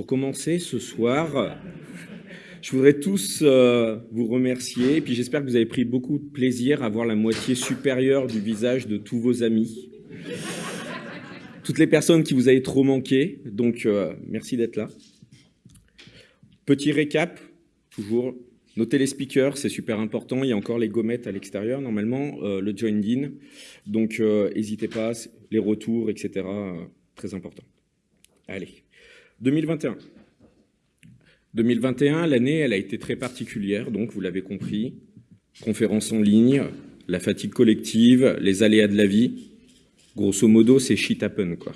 commencer ce soir, je voudrais tous euh, vous remercier, et puis j'espère que vous avez pris beaucoup de plaisir à voir la moitié supérieure du visage de tous vos amis. Toutes les personnes qui vous avez trop manqué, donc euh, merci d'être là. Petit récap, toujours, notez les speakers, c'est super important, il y a encore les gommettes à l'extérieur normalement, euh, le join in, donc n'hésitez pas, les retours, etc., très important. Allez, 2021. 2021, l'année, elle a été très particulière, donc vous l'avez compris. Conférence en ligne, la fatigue collective, les aléas de la vie. Grosso modo, c'est shit happen, quoi.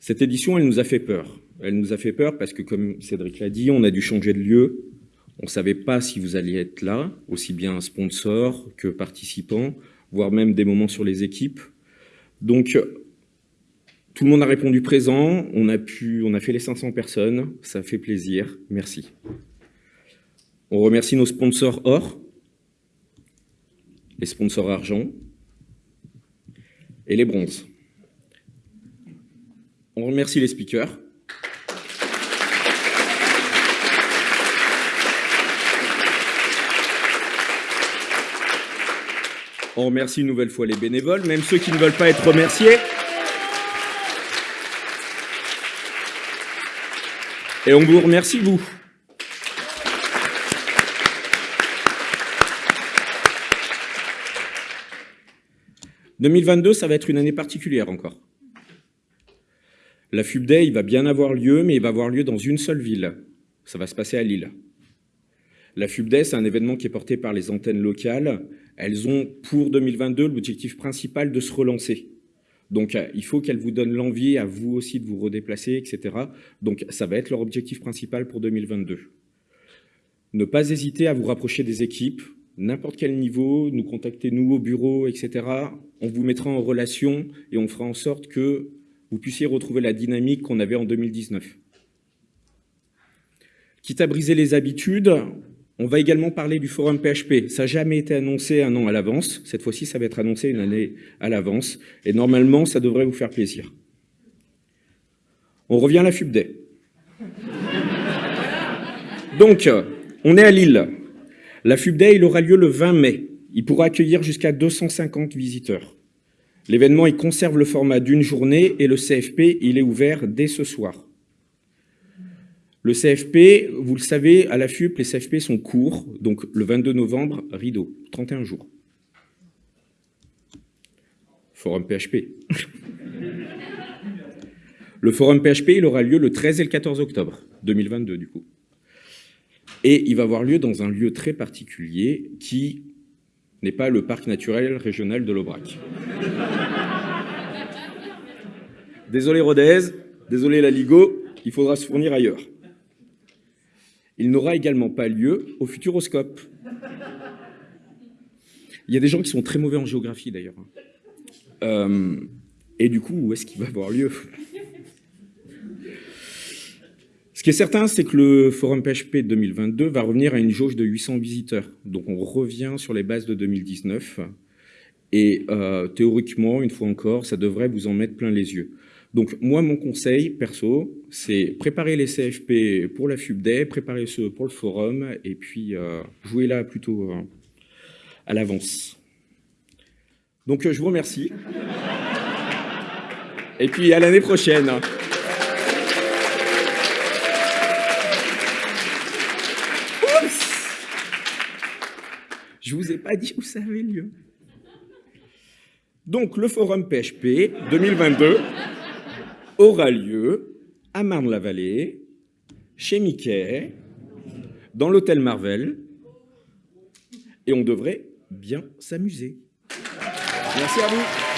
Cette édition, elle nous a fait peur. Elle nous a fait peur parce que, comme Cédric l'a dit, on a dû changer de lieu. On ne savait pas si vous alliez être là, aussi bien sponsors que participants, voire même des moments sur les équipes. Donc, tout le monde a répondu présent, on a, pu, on a fait les 500 personnes, ça fait plaisir, merci. On remercie nos sponsors or, les sponsors argent et les bronzes. On remercie les speakers. On remercie une nouvelle fois les bénévoles, même ceux qui ne veulent pas être remerciés. Et on vous remercie, vous. « 2022, ça va être une année particulière encore. La FUBDAY, il va bien avoir lieu, mais il va avoir lieu dans une seule ville. Ça va se passer à Lille. La FUBDAY, c'est un événement qui est porté par les antennes locales. Elles ont, pour 2022, l'objectif principal de se relancer. Donc, euh, il faut qu'elle vous donne l'envie à vous aussi de vous redéplacer, etc. Donc, ça va être leur objectif principal pour 2022. Ne pas hésiter à vous rapprocher des équipes, n'importe quel niveau, nous contacter nous au bureau, etc. On vous mettra en relation et on fera en sorte que vous puissiez retrouver la dynamique qu'on avait en 2019. Quitte à briser les habitudes, on va également parler du forum PHP. Ça n'a jamais été annoncé un an à l'avance. Cette fois-ci, ça va être annoncé une année à l'avance. Et normalement, ça devrait vous faire plaisir. On revient à la FUBDAY. Donc, on est à Lille. La FUBDAY, aura lieu le 20 mai. Il pourra accueillir jusqu'à 250 visiteurs. L'événement, il conserve le format d'une journée et le CFP, il est ouvert dès ce soir. Le CFP, vous le savez, à la FUP, les CFP sont courts, donc le 22 novembre, rideau, 31 jours. Forum PHP. le forum PHP, il aura lieu le 13 et le 14 octobre 2022, du coup. Et il va avoir lieu dans un lieu très particulier qui n'est pas le parc naturel régional de l'Aubrac. Désolé Rodez, désolé la Ligo, il faudra se fournir ailleurs. Il n'aura également pas lieu au Futuroscope. Il y a des gens qui sont très mauvais en géographie d'ailleurs. Euh, et du coup, où est-ce qu'il va avoir lieu? Ce qui est certain, c'est que le Forum PHP 2022 va revenir à une jauge de 800 visiteurs. Donc on revient sur les bases de 2019. Et euh, théoriquement, une fois encore, ça devrait vous en mettre plein les yeux. Donc moi, mon conseil perso, c'est préparer les CFP pour la FUBDAY, préparer ceux pour le forum, et puis euh, jouer là plutôt euh, à l'avance. Donc je vous remercie. Et puis à l'année prochaine. Je vous ai pas dit où ça avait lieu. Donc le forum PHP 2022 aura lieu à Marne-la-Vallée, chez Mickey, dans l'hôtel Marvel, et on devrait bien s'amuser. Merci à vous.